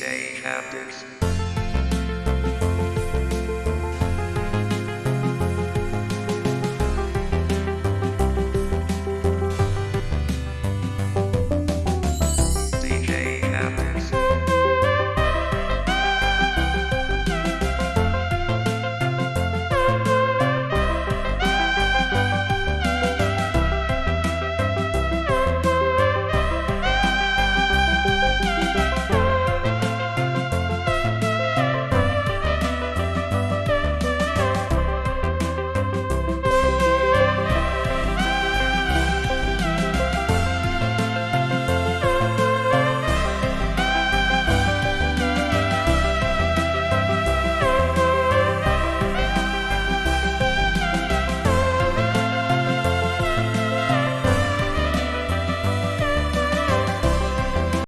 DJ